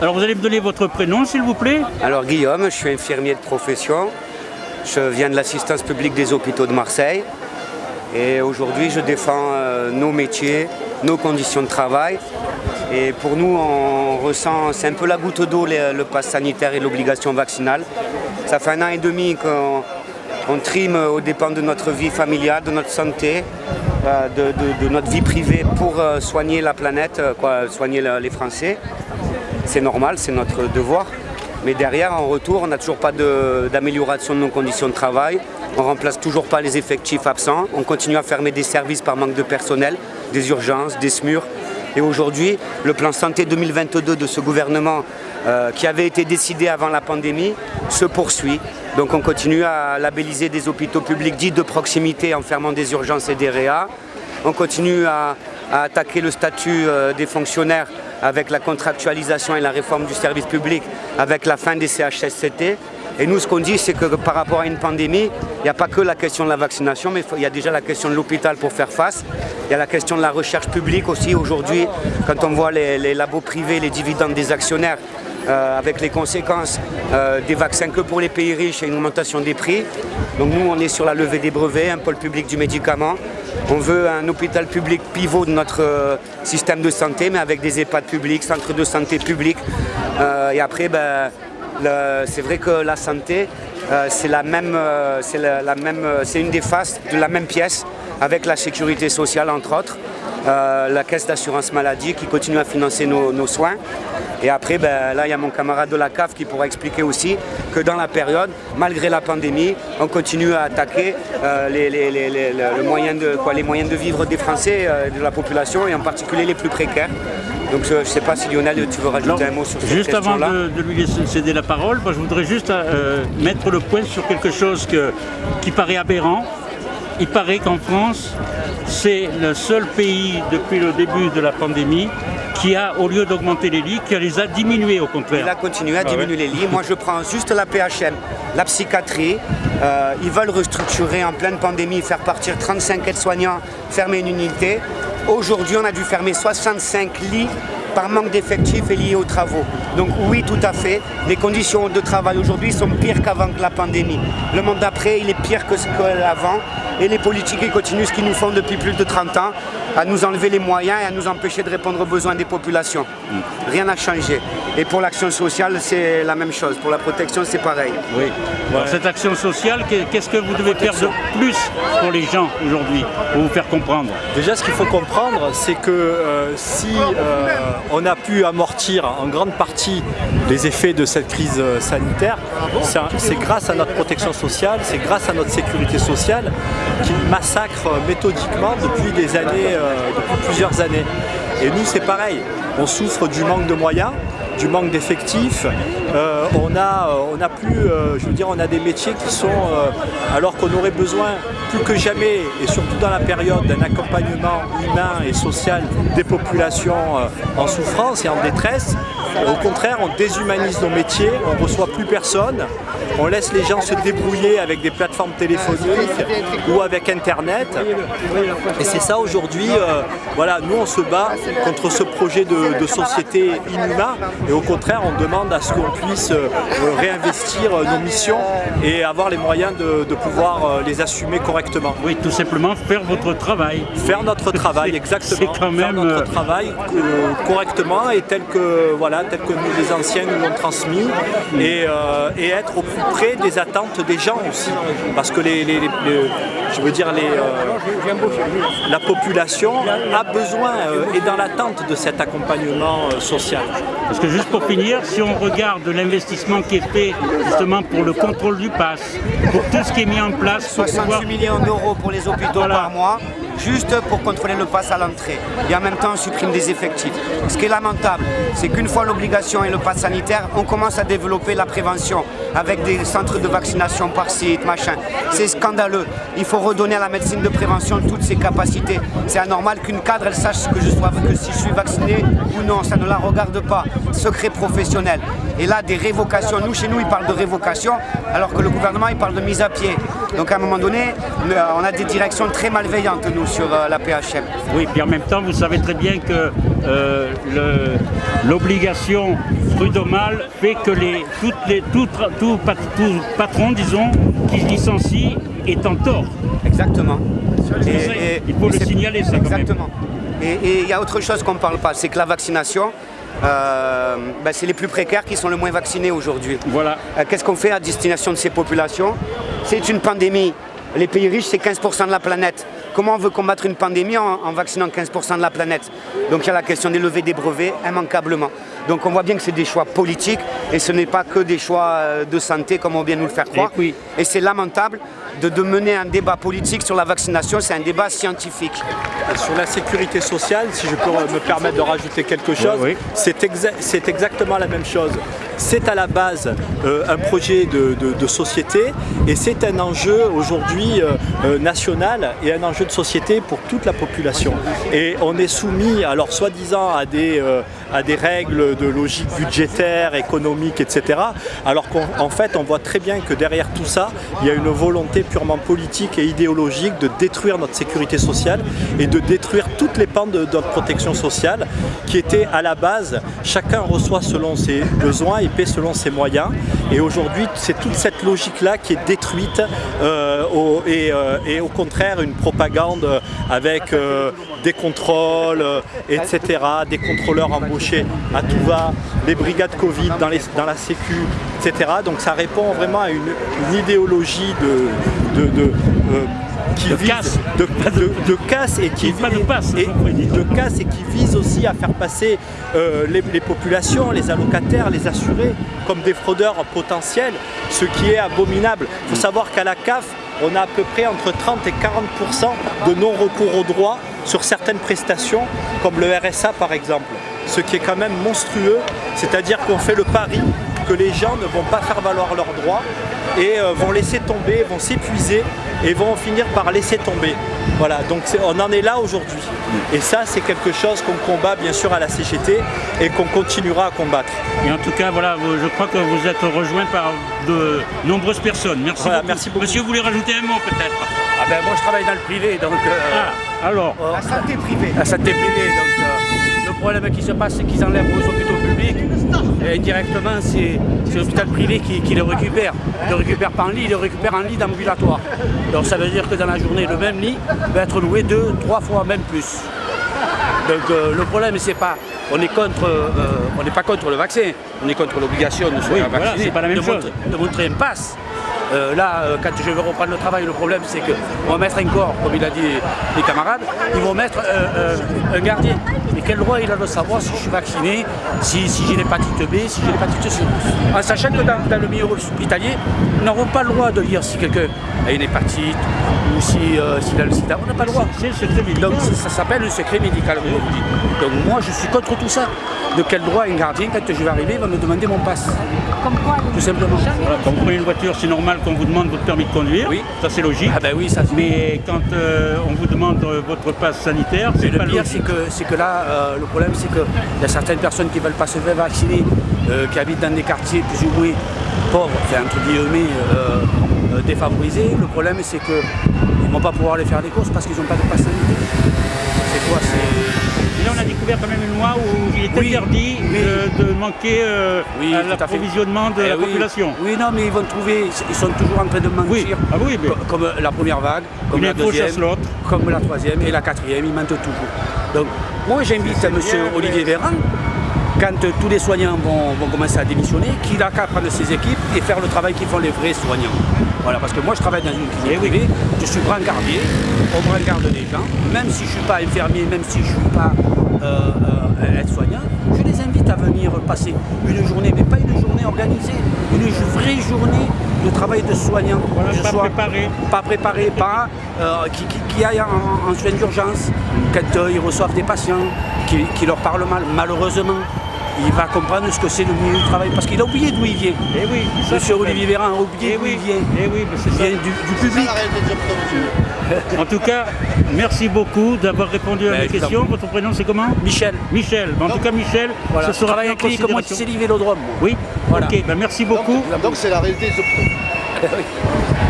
Alors vous allez me donner votre prénom s'il vous plaît Alors Guillaume, je suis infirmier de profession. Je viens de l'assistance publique des hôpitaux de Marseille. Et aujourd'hui, je défends euh, nos métiers, nos conditions de travail. Et pour nous, on ressent, c'est un peu la goutte d'eau, le, pass sanitaire et l'obligation vaccinale. Ça fait un an et demi qu'on on trime aux dépens de notre vie familiale, de notre santé, euh, de, de- notre vie privée pour euh, soigner la planète, quoi, soigner le- les Français. C'est normal, c'est notre devoir. Mais derrière, en retour, on n'a toujours pas d'amélioration de, nos conditions de travail. On remplace toujours pas les effectifs absents. On continue à fermer des services par manque de personnel, des urgences, des SMUR. Et aujourd'hui, le plan santé 2022 de ce gouvernement, euh, qui avait été décidé avant la pandémie, se poursuit. Donc on continue à labelliser des hôpitaux publics dits de proximité en fermant des urgences et des réas. On continue à, à attaquer le statut euh, des fonctionnaires avec la contractualisation et la réforme du service public, avec la fin des CHSCT. Et nous, ce qu'on dit, c'est que par rapport à une pandémie, il n'y a pas que la question de la vaccination, mais il y a déjà la question de l'hôpital pour faire face. Il y a la question de la recherche publique aussi. Aujourd'hui, quand on voit les, les labos privés, les dividendes des actionnaires, euh, avec les conséquences euh, des vaccins que pour les pays riches et une augmentation des prix. Donc nous, on est sur la levée des brevets, un pôle public du médicament. On veut un hôpital public pivot de notre euh, système de santé, mais avec des EHPAD publics, centres de santé publics. Euh, et après, ben, c'est vrai que la santé, euh, c'est la même, c'est une des faces de la même pièce avec la sécurité sociale entre autres, euh, la caisse d'assurance maladie qui continue à financer nos, nos soins. Et après, ben, là, il y a mon camarade de la CAF qui pourra expliquer aussi que dans la période, malgré la pandémie, on continue à attaquer euh, les, les- les- les- le- le moyen de, quoi, les moyens de vivre des Français, euh, de la population, et en particulier les plus précaires. Donc je ne sais pas si Lionel, tu veux rajouter un mot sur cette Juste avant de, de lui céder la parole, moi, je voudrais juste euh, mettre le point sur quelque chose que- qui paraît aberrant. Il paraît qu'en France, c'est le seul pays depuis le début de la pandémie qui a, au lieu d'augmenter les lits, qui les a diminués au contraire. Il a continué à Ah diminuer les lits. Moi, je prends juste la PHM, la psychiatrie. Euh, ils veulent restructurer en pleine pandémie, faire partir 35 aides-soignants, fermer une unité. Aujourd'hui, on a dû fermer 65 lits par manque d'effectifs et liés aux travaux. Donc oui, tout à fait, les conditions de travail aujourd'hui sont pires qu'avant la pandémie. Le monde d'après, il est pire que ce qu'avant. Et les politiques, ils continuent ce qu'ils nous font depuis plus de 30 ans, à nous enlever les moyens et à nous empêcher de répondre aux besoins des populations. Rien n'a changé. Et pour l'action sociale, c'est la même chose. Pour la protection, c'est pareil. Oui. Alors, cette action sociale, qu'est- qu'est-ce que vous devez faire de plus pour les gens aujourd'hui, pour vous faire comprendre? Déjà, ce qu'il faut comprendre, c'est que euh, si euh, on a pu amortir en grande partie les effets de cette crise euh, sanitaire, c'est grâce à notre protection sociale, c'est grâce à notre sécurité sociale qui massacre méthodiquement depuis des années, euh, depuis plusieurs années. Et nous, c'est pareil. On souffre du manque de moyens, du manque d'effectifs. Euh, on a, euh, on a plus, euh, je veux dire, on a des métiers qui sont, alors qu'on aurait besoin plus que jamais, et surtout dans la période d'un accompagnement humain et social des populations en souffrance et en détresse. Au contraire, on déshumanise nos métiers, on reçoit plus personne, on laisse les gens se débrouiller avec des plateformes téléphoniques ou avec Internet. Et c'est ça aujourd'hui, euh, voilà, nous on se bat contre ce projet de, de société inhumain et au contraire on demande à ce qu'on puisse euh, réinvestir euh, nos missions et avoir les moyens de, de pouvoir euh, les assumer correctement. Oui, tout simplement faire votre travail. Faire notre travail, exactement. c'est quand Faire notre travail correctement et tel que, voilà, tel que nous, les anciens nous l'ont transmis et, euh, et être au plus près des attentes des gens aussi. Parce que les, les- les- les- je veux dire, les, euh, la population a besoin euh, et dans l'attente de cet accompagnement euh, social. Parce que juste pour finir, si on regarde l'investissement qui est fait justement pour le contrôle du pass, pour tout ce qui est mis en place pour 68 pouvoir... millions d'euros pour les hôpitaux Voilà. par mois, juste pour contrôler le pass à l'entrée. Et en même temps, on supprime des effectifs. Ce qui est lamentable, c'est qu'une fois l'obligation et le pass sanitaire, on commence à développer la prévention avec des centres de vaccination par site, machin. C'est scandaleux. Il faut redonner à la médecine de prévention toutes ses capacités. C'est anormal qu'une cadre, elle sache que, je sois, que si je suis vacciné ou non. Ça ne la regarde pas. Secret professionnel. Et là, des révocations. Nous, chez nous, ils parlent de révocation, alors que le gouvernement, il parle de mise à pied. Donc à un moment donné, on a des directions très malveillantes, nous, sur euh, la PHM. Oui, puis en même temps, vous savez très bien que euh, l'obligation prud'homale fait que les, toutes les, tout, tra- tout pat- tout patron, disons, qui licencie est en tort. Exactement. Et- et- il faut le signaler, ça, quand même. Exactement. Et et il y a autre chose qu'on ne parle pas, c'est que la vaccination, euh, ben, c'est les plus précaires qui sont le moins vaccinés aujourd'hui. Voilà. Euh, Qu'est-ce qu'on fait à destination de ces populations? C'est une pandémie. Les pays riches, c'est 15% de la planète. Comment on veut combattre une pandémie en, en vaccinant 15% de la planète? Donc il y a la question des levées des brevets, immanquablement. Donc on voit bien que c'est des choix politiques et ce n'est pas que des choix euh, de santé comme on vient nous le faire croire. oui. Et c'est lamentable de, de mener un débat politique sur la vaccination, c'est un débat scientifique. Sur la sécurité sociale, si je peux me permettre de rajouter quelque chose, oui. c'est exa- c'est exactement la même chose. C'est à la base euh, un projet de, de- de société et c'est un enjeu aujourd'hui euh, euh, national et un enjeu de société pour toute la population. Et on est soumis, alors soi-disant, à des, euh, à des règles de logique budgétaire, économique, etc. Alors qu'en en fait, on voit très bien que derrière tout ça, il y a une volonté purement politique et idéologique de détruire notre sécurité sociale et de détruire toutes les pans de, notre protection sociale qui étaient à la base, chacun reçoit selon ses besoins et paie selon ses moyens. Et aujourd'hui, c'est toute cette logique-là qui est détruite euh, euh, et au contraire une propagande avec euh, des contrôles, etc., des contrôleurs embauchés à tout va, les brigades Covid dans, les- dans la Sécu, etc. Donc ça répond vraiment à une, une idéologie de, de- de, euh, qui De vise- casse. de, de- de casse et qui Pas de passe, et- j'en prie. de casse et qui vise aussi à faire passer euh, les, les populations, les allocataires, les assurés comme des fraudeurs potentiels, ce qui est abominable. Il faut savoir qu'à la CAF, on a à peu près entre 30 et 40% de non-recours aux droits sur certaines prestations, comme le RSA par exemple. Ce qui est quand même monstrueux, c'est-à-dire qu'on fait le pari que les gens ne vont pas faire valoir leurs droits et euh, vont laisser tomber, vont s'épuiser et vont finir par laisser tomber. Voilà, donc on en est là aujourd'hui. Et ça, c'est quelque chose qu'on combat bien sûr à la CGT et qu'on continuera à combattre. Et en tout cas, voilà, je crois que vous êtes rejoint par de nombreuses personnes. Merci, Voilà, beaucoup. merci beaucoup. Monsieur, vous voulez rajouter un mot peut-être? Ah ben moi je travaille dans le privé, donc euh, Ah, alors, La santé privée. la santé privée. Donc euh, problème qui se passe, c'est qu'ils enlèvent aux hôpitaux publics. Et indirectement, c'est l'hôpital privé qui, qui les récupère. Ils le récupèrent pas en lit, ils le récupèrent en lit d'ambulatoire. Donc ça veut dire que dans la journée, le même lit va être loué deux, trois fois, même plus. Donc euh, le problème, c'est pas, on est contre, euh, on n'est pas contre le vaccin, on est contre l'obligation de se faire vacciner, pas la même de, chose. montrer, de montrer un pass. Euh, là, euh, quand je vais reprendre le travail, le problème c'est qu'on va mettre un corps, comme il a dit les camarades, ils vont mettre un gardien. Et quel droit il a de savoir si je suis vacciné, si, si j'ai l'hépatite B, si j'ai l'hépatite C? En sachant que dans, dans le milieu hospitalier, nous n'avons pas le droit de dire si quelqu'un a une hépatite ou si, euh, s'il a le sida. On n'a pas le droit. c'est le secret médical. Donc ça, ça s'appelle le secret médical. Donc moi je suis contre tout ça. De quel droit un gardien, quand je vais arriver, va me demander mon passe Tout simplement. Voilà, quand vous prenez une voiture, c'est normal qu'on vous demande votre permis de conduire. Oui. Ça, c'est logique. Ah ben oui, ça. Mais quand euh, on vous demande euh, votre passe sanitaire, c'est le pas pire, c'est que, c'est que là, euh, le problème, c'est qu'il y a certaines personnes qui ne veulent pas se faire vacciner, euh, qui habitent dans des quartiers plus ou moins pauvres, enfin, entre guillemets, euh, euh, défavorisés. Le problème, c'est qu'ils ne vont pas pouvoir aller faire des courses parce qu'ils n'ont pas de passe sanitaire. C'est quoi C'est. Et là, on a découvert quand même une loi où il est Oui. interdit Oui. de, de manquer euh, Oui, à l'approvisionnement de Eh la oui. population. Oui, non, mais ils vont trouver, ils sont toujours en train de mentir. Oui. Ah mais- Comme la première vague, comme Une la deuxième, comme la troisième et la quatrième, ils mentent toujours. Donc, moi j'invite M. Olivier Véran, quand tous les soignants vont, vont commencer à démissionner, qu'il a qu'à prendre ses équipes et faire le travail qu'ils font les vrais soignants. Voilà, parce que moi je travaille dans une clinique Eh privée, je suis brancardier, on brancarde des gens, même si je ne suis pas infirmier, même si je ne suis pas euh, euh, aide-soignant, je les invite à venir passer une journée, mais pas une journée organisée, une vraie journée de travail de soignant. Voilà, Que pas sois préparé. Pas préparé, pas euh, qui, qui, qui aille en, en soins d'urgence, quand euh, ils reçoivent des patients, qui, qui leur parlent mal, malheureusement. Il va comprendre ce que c'est le milieu du travail, parce qu'il a oublié d'où il vient. Eh oui, ça, Monsieur Olivier Véran a oublié Eh d'où oui, il vient. eh oui, mais c'est Il ça. vient du, du public. En tout cas, merci beaucoup d'avoir répondu à Ben, mes questions. Votre prénom, c'est comment Michel, Michel. En tout cas, Michel, voilà. ce sera avec lui comme moi, c'est. Oui Voilà. Ok, ben, merci beaucoup. Donc c'est la réalité des hôpitaux.